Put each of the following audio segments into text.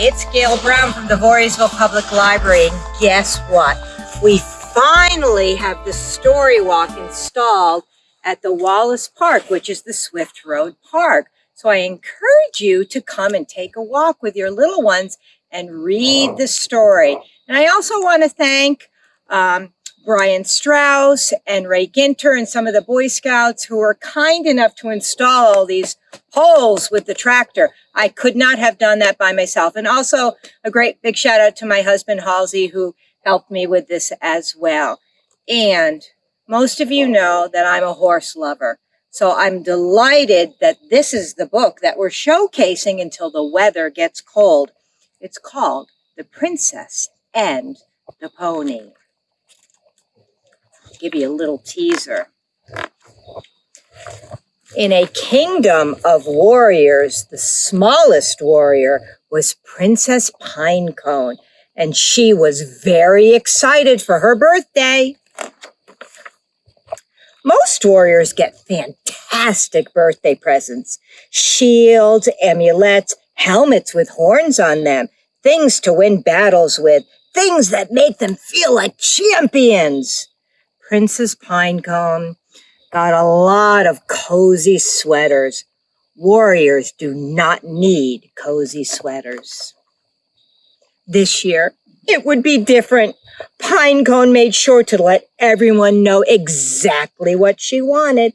It's Gail Brown from the Voorheesville Public Library. And guess what? We finally have the story walk installed at the Wallace Park, which is the Swift Road Park. So I encourage you to come and take a walk with your little ones and read the story. And I also want to thank um, Brian Strauss and Ray Ginter and some of the Boy Scouts who were kind enough to install all these poles with the tractor. I could not have done that by myself. And also a great big shout out to my husband Halsey who helped me with this as well. And most of you know that I'm a horse lover. So I'm delighted that this is the book that we're showcasing until the weather gets cold. It's called The Princess and the Pony give you a little teaser. In a kingdom of warriors, the smallest warrior was Princess Pinecone, and she was very excited for her birthday. Most warriors get fantastic birthday presents. Shields, amulets, helmets with horns on them, things to win battles with, things that make them feel like champions. Princess Pinecone got a lot of cozy sweaters. Warriors do not need cozy sweaters. This year, it would be different. Pinecone made sure to let everyone know exactly what she wanted.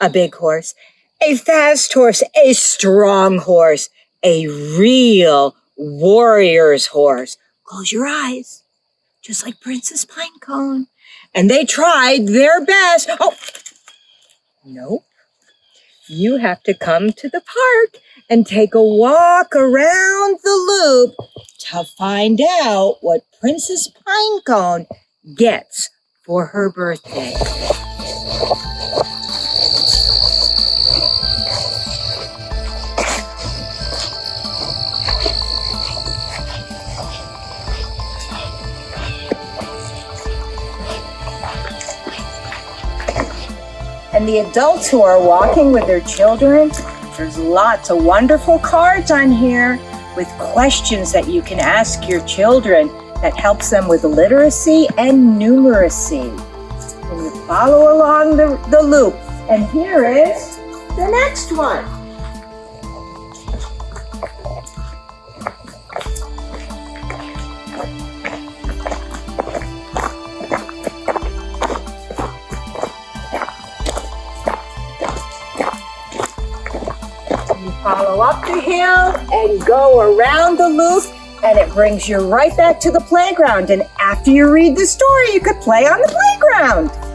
A big horse, a fast horse, a strong horse, a real warrior's horse. Close your eyes, just like Princess Pinecone and they tried their best. Oh, nope. You have to come to the park and take a walk around the loop to find out what Princess Pinecone gets for her birthday. And the adults who are walking with their children, there's lots of wonderful cards on here with questions that you can ask your children that helps them with literacy and numeracy. And you follow along the, the loop. And here is the next one. Follow up the hill and go around the loop and it brings you right back to the playground. And after you read the story, you could play on the playground.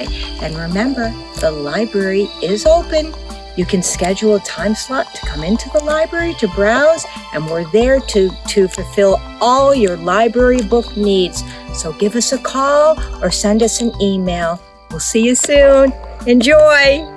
And remember, the library is open. You can schedule a time slot to come into the library to browse, and we're there to, to fulfill all your library book needs. So give us a call or send us an email. We'll see you soon. Enjoy!